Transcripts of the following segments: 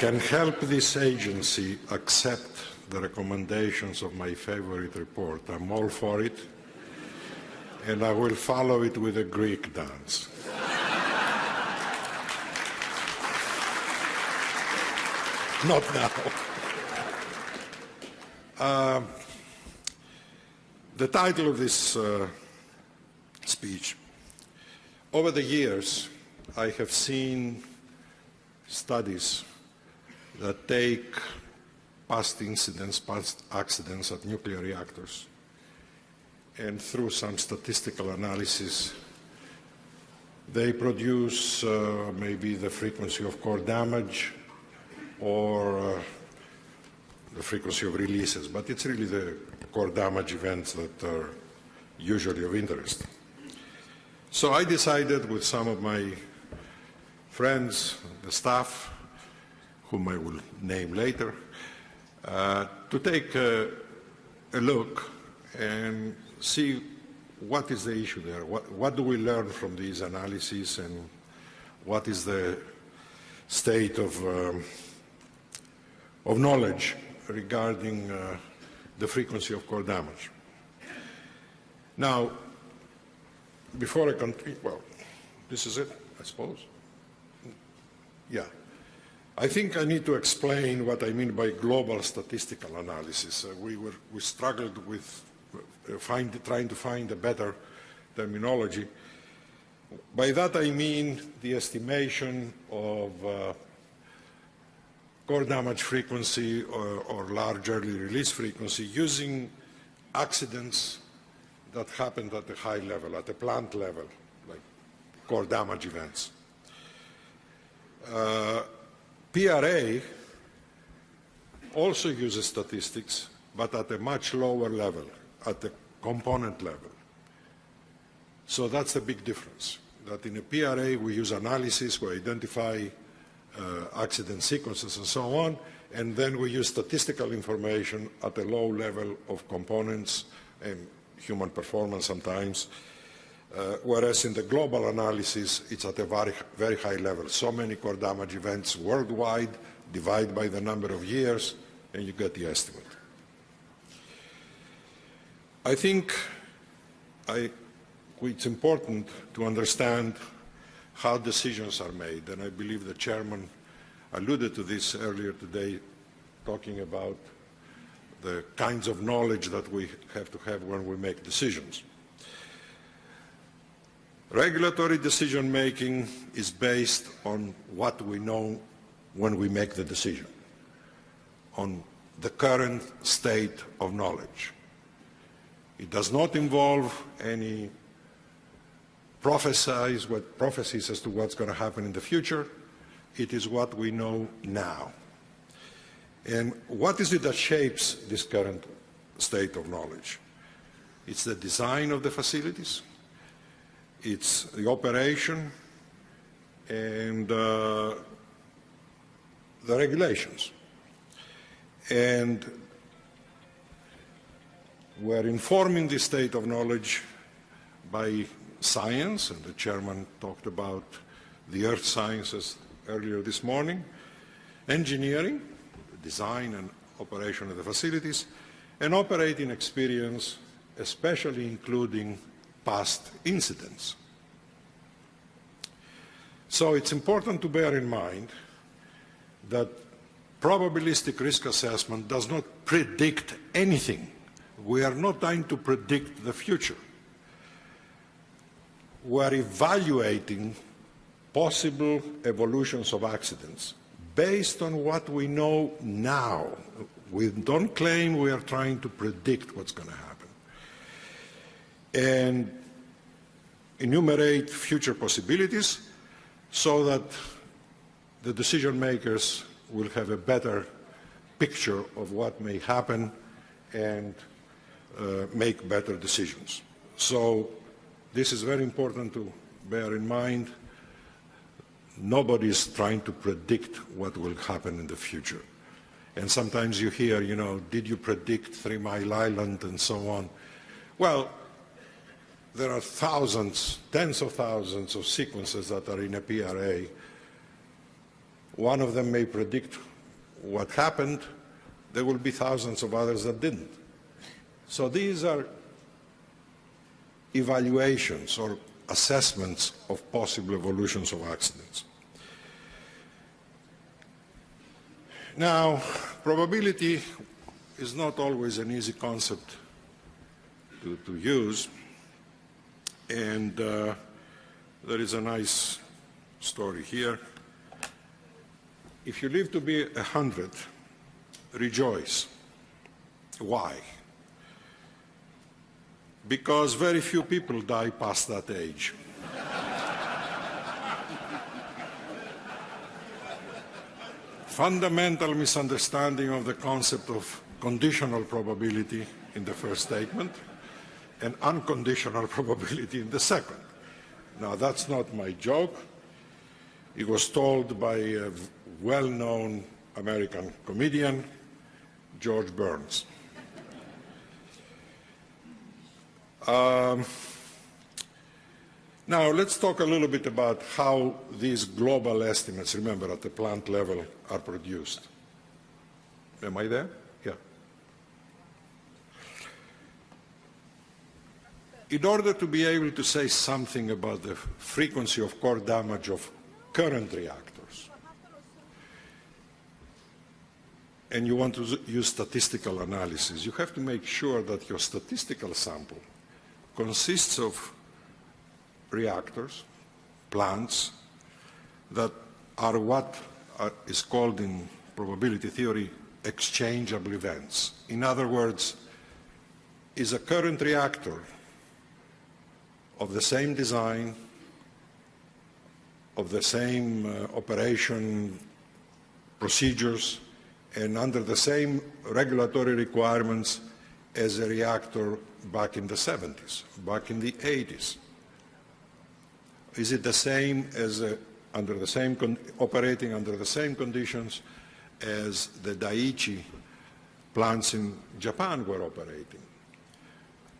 can help this agency accept the recommendations of my favorite report, I'm all for it, and I will follow it with a Greek dance. Not now. Uh, the title of this uh, speech. Over the years, I have seen studies that take past incidents, past accidents at nuclear reactors, and through some statistical analysis, they produce uh, maybe the frequency of core damage or uh, the frequency of releases, but it's really the core damage events that are usually of interest. So I decided with some of my friends, the staff, whom I will name later, uh, to take a, a, look and see what is the issue there, what, what do we learn from these analyses and what is the state of, um, of knowledge regarding uh, the frequency of core damage. Now, before I continue, well, this is it, I suppose. Yeah. I think I need to explain what I mean by global statistical analysis. Uh, we, were, we struggled with uh, find, trying to find a better terminology. By that I mean the estimation of uh, core damage frequency or, or large early release frequency using accidents that happened at a high level, at a plant level, like core damage events. Uh, PRA also uses statistics, but at a much lower level, at the component level. So that's the big difference, that in a PRA we use analysis, we identify uh, accident sequences and so on, and then we use statistical information at a low level of components and human performance sometimes, uh, whereas in the global analysis, it's at a very, very high level. So many core damage events worldwide, divide by the number of years, and you get the estimate. I think I, it's important to understand how decisions are made, and I believe the chairman alluded to this earlier today, talking about the kinds of knowledge that we have to have when we make decisions. Regulatory decision making is based on what we know when we make the decision, on the current state of knowledge. It does not involve any prophecies, what, prophecies as to what's going to happen in the future. It is what we know now. And what is it that shapes this current state of knowledge? It's the design of the facilities, it's the operation and uh, the regulations. And we're informing the state of knowledge by science, and the chairman talked about the earth sciences earlier this morning, engineering, design and operation of the facilities, and operating experience, especially including past incidents. So it's important to bear in mind that probabilistic risk assessment does not predict anything. We are not trying to predict the future. We are evaluating possible evolutions of accidents based on what we know now. We don't claim we are trying to predict what's going to happen and enumerate future possibilities so that the decision makers will have a better picture of what may happen and uh, make better decisions. So this is very important to bear in mind. Nobody is trying to predict what will happen in the future. And sometimes you hear, you know, did you predict Three Mile Island and so on? Well, there are thousands, tens of thousands of sequences that are in a PRA. One of them may predict what happened, there will be thousands of others that didn't. So these are evaluations or assessments of possible evolutions of accidents. Now, probability is not always an easy concept to, to use, and uh, there is a nice story here. If you live to be a hundred, rejoice. Why? Because very few people die past that age. Fundamental misunderstanding of the concept of conditional probability in the first statement and unconditional probability in the second. Now that's not my joke. It was told by a well-known American comedian, George Burns. Um, now let's talk a little bit about how these global estimates, remember at the plant level, are produced. Am I there? Yeah. In order to be able to say something about the frequency of core damage of current reactors, and you want to use statistical analysis, you have to make sure that your statistical sample consists of reactors, plants, that are what are, is called in probability theory exchangeable events. In other words, is a current reactor of the same design, of the same uh, operation procedures, and under the same regulatory requirements as a reactor back in the 70s, back in the 80s? Is it the same as a, under the same operating under the same conditions as the Daiichi plants in Japan were operating?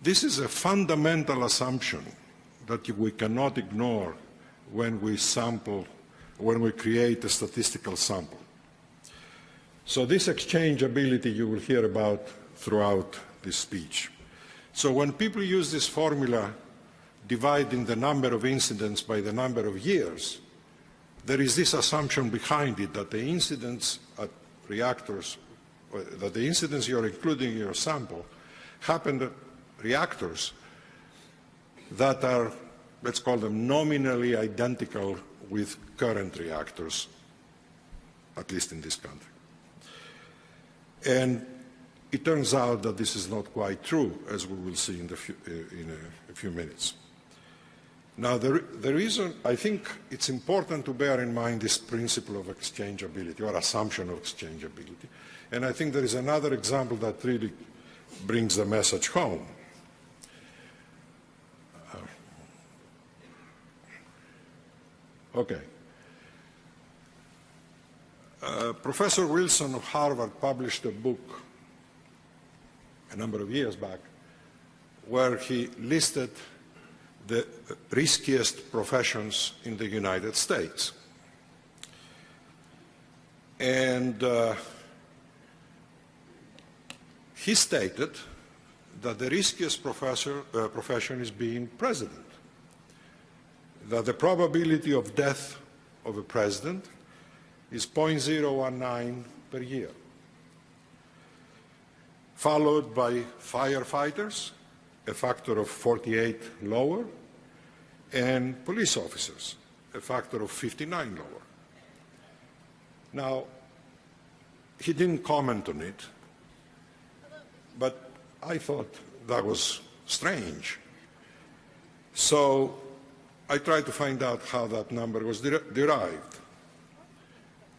This is a fundamental assumption that we cannot ignore when we sample, when we create a statistical sample. So this exchangeability you will hear about throughout this speech. So when people use this formula dividing the number of incidents by the number of years, there is this assumption behind it that the incidents at reactors, uh, that the incidents you're including in your sample happen at reactors that are, let's call them nominally identical with current reactors, at least in this country. And it turns out that this is not quite true, as we will see in, few, uh, in a, a, few minutes. Now, the, the reason I think it's important to bear in mind this principle of exchangeability or assumption of exchangeability. And I think there is another example that really brings the message home. Okay. Uh, Professor Wilson of Harvard published a book a number of years back, where he listed the riskiest professions in the United States. And uh, he stated that the riskiest uh, profession is being president, that the probability of death of a president is 0.019 per year followed by firefighters, a factor of 48 lower, and police officers, a factor of 59 lower. Now, he didn't comment on it, but I thought that was strange. So I tried to find out how that number was der derived.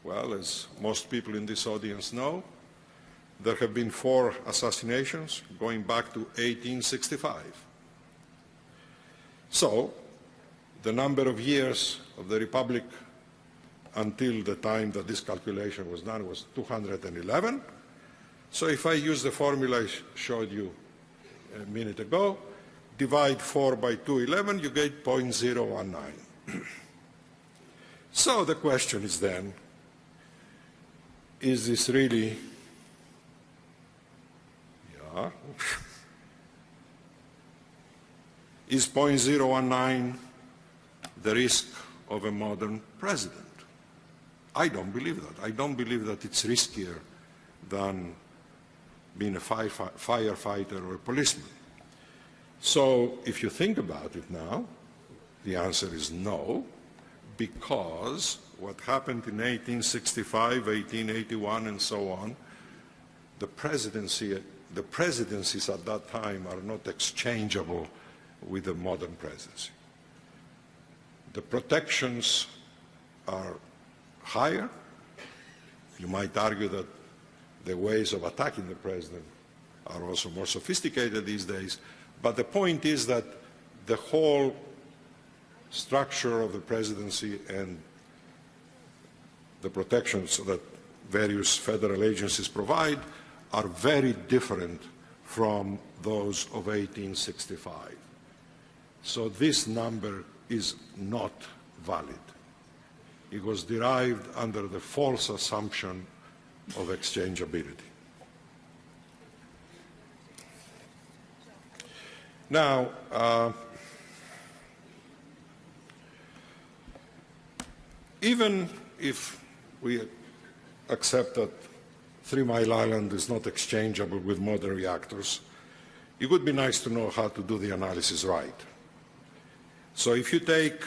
Well, as most people in this audience know, there have been four assassinations going back to 1865. So, the number of years of the Republic until the time that this calculation was done was 211. So if I use the formula I showed you a minute ago, divide 4 by 211, you get 0.019. so the question is then, is this really, yeah, is 0.019 the risk of a modern president? I don't believe that. I don't believe that it's riskier than being a firefighter or a policeman. So if you think about it now, the answer is no, because what happened in 1865, 1881, and so on, the presidency, the presidencies at that time are not exchangeable with the modern presidency. The protections are higher. You might argue that the ways of attacking the president are also more sophisticated these days, but the point is that the whole structure of the presidency and the protections that various federal agencies provide are very different from those of 1865. So this number is not valid. It was derived under the false assumption of exchangeability. Now, uh, even if we accept that Three Mile Island is not exchangeable with modern reactors, it would be nice to know how to do the analysis right. So if you take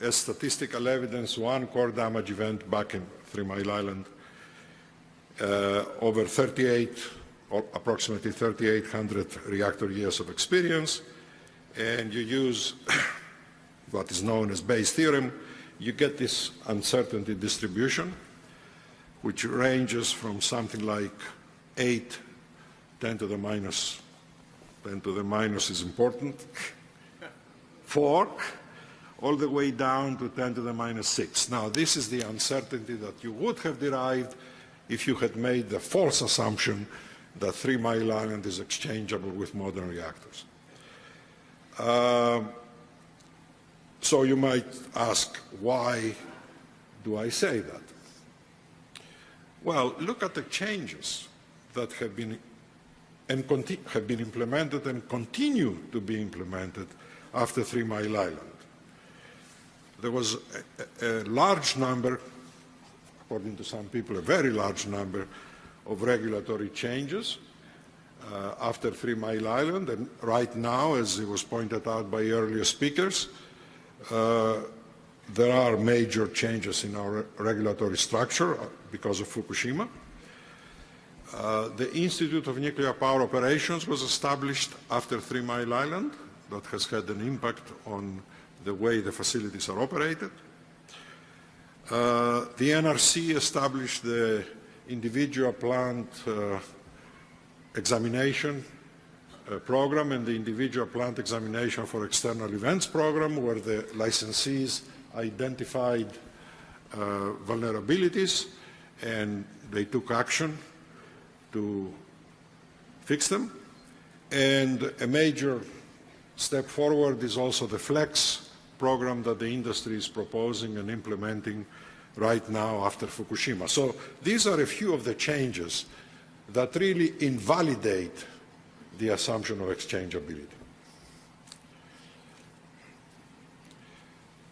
as statistical evidence one core damage event back in Three Mile Island, uh, over 38, or approximately 3,800 reactor years of experience, and you use what is known as Bayes' theorem, you get this uncertainty distribution, which ranges from something like 8, 10 to the minus, 10 to the minus is important, 4, all the way down to 10 to the minus 6. Now, this is the uncertainty that you would have derived if you had made the false assumption that Three Mile Island is exchangeable with modern reactors. Uh, so you might ask, why do I say that? Well, look at the changes that have been and have been implemented and continue to be implemented after Three Mile Island. There was a, a large number, according to some people, a very large number of regulatory changes uh, after Three Mile Island. And right now, as it was pointed out by earlier speakers, uh, there are major changes in our regulatory structure uh, because of Fukushima. Uh, the Institute of Nuclear Power Operations was established after Three Mile Island. That has had an impact on the way the facilities are operated. Uh, the NRC established the individual plant uh, examination uh, program and the individual plant examination for external events program where the licensees identified uh, vulnerabilities and they took action to fix them. And a major step forward is also the FLEX program that the industry is proposing and implementing right now after Fukushima. So these are a few of the changes that really invalidate the assumption of exchangeability.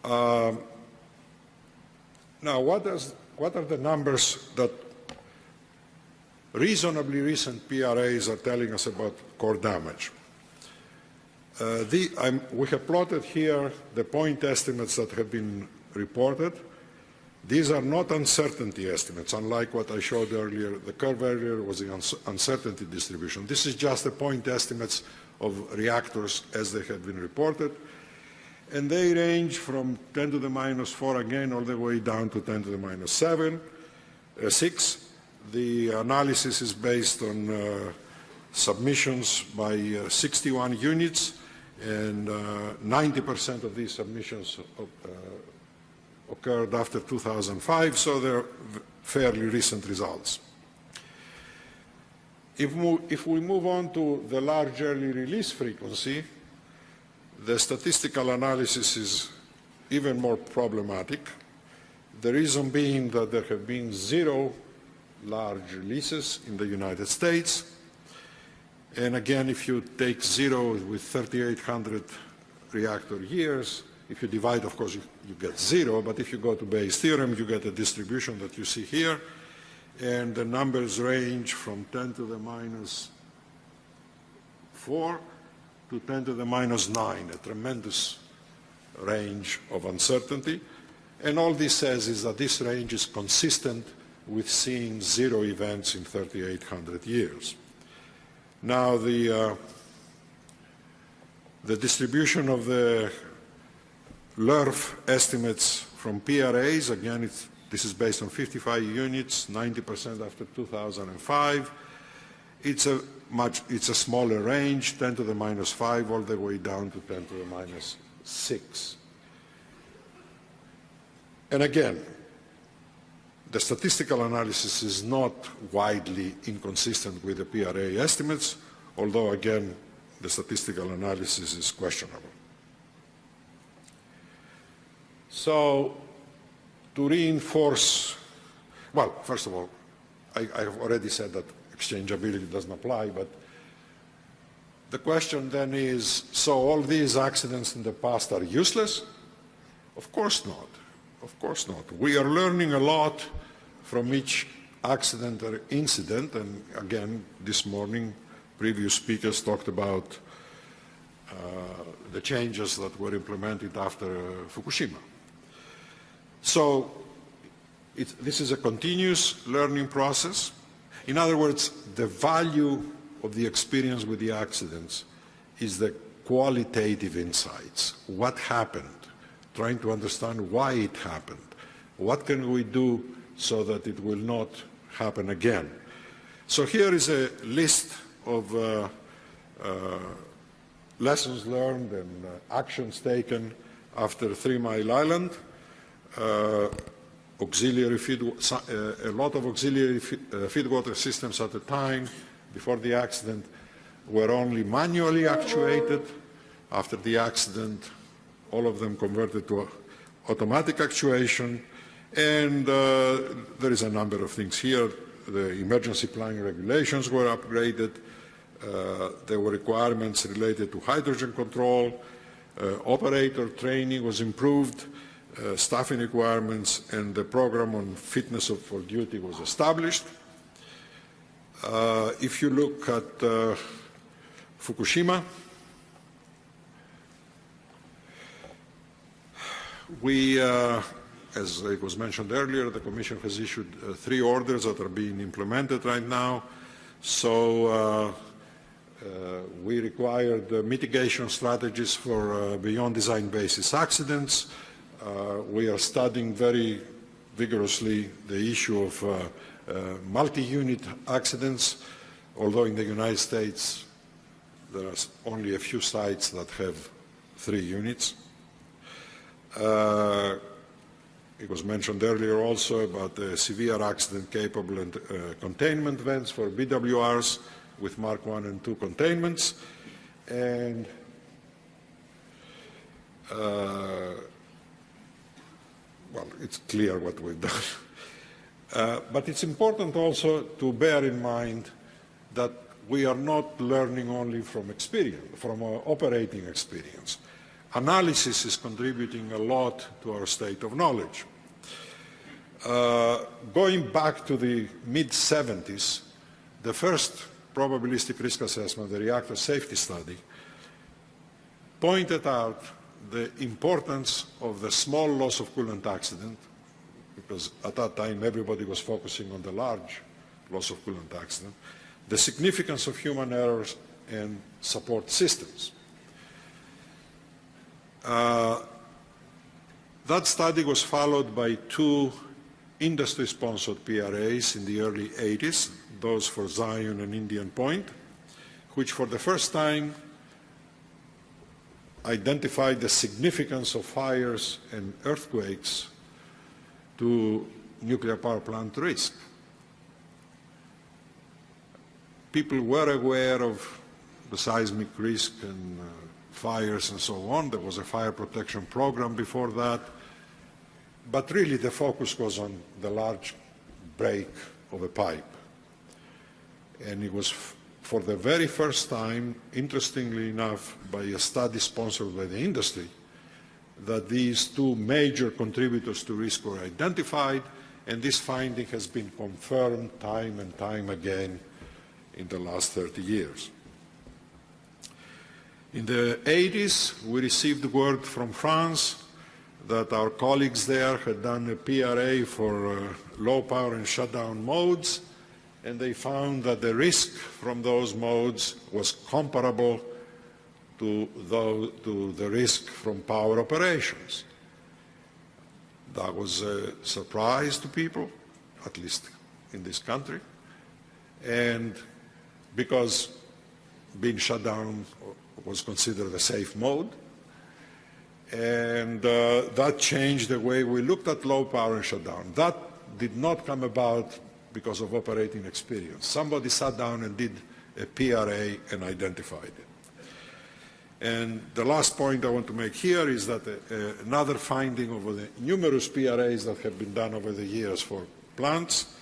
Um, now, what, does, what are the numbers that reasonably recent PRAs are telling us about core damage? Uh, the, we have plotted here the point estimates that have been reported. These are not uncertainty estimates, unlike what I showed earlier. The curve earlier was the uncertainty distribution. This is just the point estimates of reactors as they have been reported. And they range from 10 to the minus 4 again all the way down to 10 to the minus 7, uh, 6. The analysis is based on uh, submissions by uh, 61 units and 90% uh, of these submissions uh, occurred after 2005, so they're fairly recent results. If, if, we move on to the large early release frequency, the statistical analysis is even more problematic. The reason being that there have been zero large releases in the United States. And again, if you take zero with 3,800 reactor years, if you divide, of course, you, you, get zero, but if you go to Bayes' theorem, you get a distribution that you see here, and the numbers range from 10 to the minus 4 to 10 to the minus 9, a tremendous range of uncertainty. And all this says is that this range is consistent with seeing zero events in 3,800 years. Now, the, uh, the distribution of the LRF estimates from PRAs, again, this is based on 55 units, 90% after 2005. It's a much, it's a smaller range, 10 to the minus 5 all the way down to 10 to the minus 6. And again, the statistical analysis is not widely inconsistent with the PRA estimates, although again, the statistical analysis is questionable. So, to reinforce, well, first of all, I, have already said that exchangeability doesn't apply, but the question then is, so all these accidents in the past are useless? Of course not. Of course not. We are learning a lot from each accident or incident, and again, this morning, previous speakers talked about uh, the changes that were implemented after uh, Fukushima. So this is a continuous learning process. In other words, the value of the experience with the accidents is the qualitative insights. What happened? trying to understand why it happened. What can we do so that it will not happen again? So here is a list of uh, uh, lessons learned and uh, actions taken after Three Mile Island. Uh, auxiliary feed, uh, a lot of auxiliary feed, uh, feedwater systems at the time, before the accident, were only manually actuated. After the accident, all of them converted to automatic actuation. And uh, there is a number of things here. The emergency planning regulations were upgraded. Uh, there were requirements related to hydrogen control. Uh, operator training was improved. Uh, staffing requirements and the program on fitness for duty was established. Uh, if you look at uh, Fukushima, We, uh, as it was mentioned earlier, the Commission has issued uh, three orders that are being implemented right now. So uh, we required mitigation strategies for beyond design basis accidents. Uh, we are studying very vigorously the issue of multi-unit accidents, although in the United States there are only a few sites that have three units. Uh, it was mentioned earlier also about the severe accident capable uh, containment vents for BWRs with Mark 1 and 2 containments. And uh, well, it's clear what we've done. Uh, but it's important also to bear in mind that we are not learning only from experience, from operating experience analysis is contributing a lot to our state of knowledge. Uh, going back to the mid-70s, the first probabilistic risk assessment, the reactor safety study, pointed out the importance of the small loss of coolant accident, because at that time everybody was focusing on the large loss of coolant accident, the significance of human errors and support systems. Uh, that study was followed by two industry-sponsored PRAs in the early 80s, those for Zion and Indian Point, which for the first time identified the significance of fires and earthquakes to nuclear power plant risk. People were aware of the seismic risk and uh, fires and so on. There was a fire protection program before that. But really the focus was on the large break of a pipe. And it was for the very first time, interestingly enough, by a study sponsored by the industry, that these two major contributors to risk were identified, and this finding has been confirmed time and time again in the last 30 years. In the 80s, we received word from France that our colleagues there had done a PRA for uh, low power and shutdown modes, and they found that the risk from those modes was comparable to, those, to the risk from power operations. That was a surprise to people, at least in this country, and because being shut down was considered a safe mode, and uh, that changed the way we looked at low power and shutdown. That did not come about because of operating experience. Somebody sat down and did a PRA and identified it. And the last point I want to make here is that uh, another finding over the numerous PRAs that have been done over the years for plants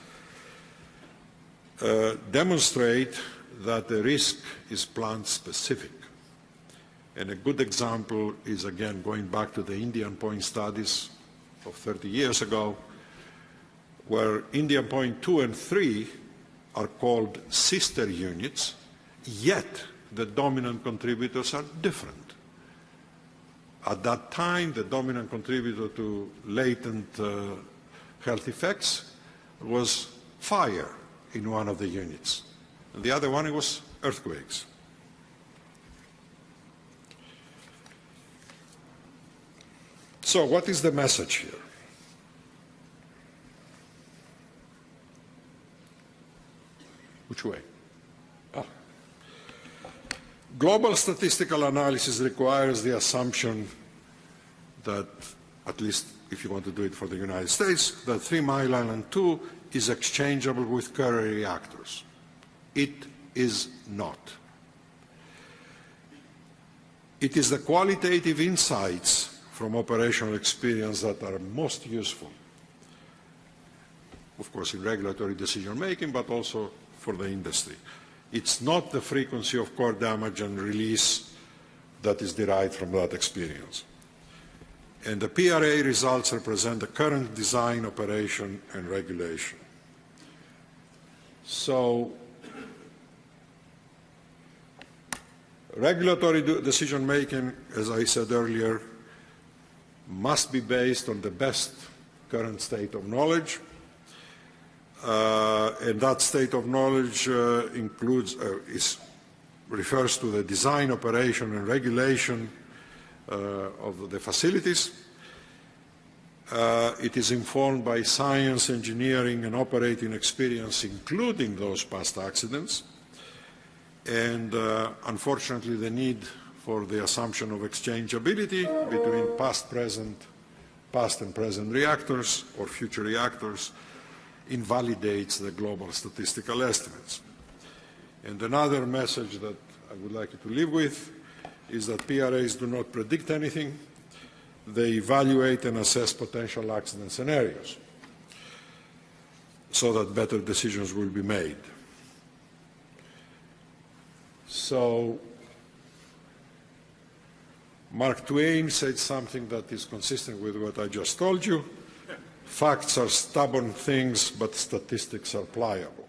uh, demonstrate that the risk is plant specific. And a good example is, again, going back to the Indian Point studies of 30 years ago, where Indian Point 2 and 3 are called sister units, yet the dominant contributors are different. At that time, the dominant contributor to latent uh, health effects was fire in one of the units. And the other one was earthquakes. So what is the message here? Which way? Ah. Global statistical analysis requires the assumption that, at least if you want to do it for the United States, that Three Mile Island 2 is exchangeable with Curry reactors. It is not. It is the qualitative insights from operational experience that are most useful, of course, in regulatory decision making, but also for the industry. It's not the frequency of core damage and release that is derived from that experience. And the PRA results represent the current design, operation, and regulation. So regulatory decision making, as I said earlier, must be based on the best current state of knowledge. Uh, and that state of knowledge uh, includes, uh, is, refers to the design, operation and regulation of the facilities. Uh, it is informed by science, engineering and operating experience, including those past accidents. And uh, unfortunately, the need for the assumption of exchangeability between past, present, past and present reactors or future reactors invalidates the global statistical estimates. And another message that I would like you to live with is that PRAs do not predict anything. They evaluate and assess potential accident scenarios so that better decisions will be made. So Mark Twain said something that is consistent with what I just told you. Facts are stubborn things, but statistics are pliable.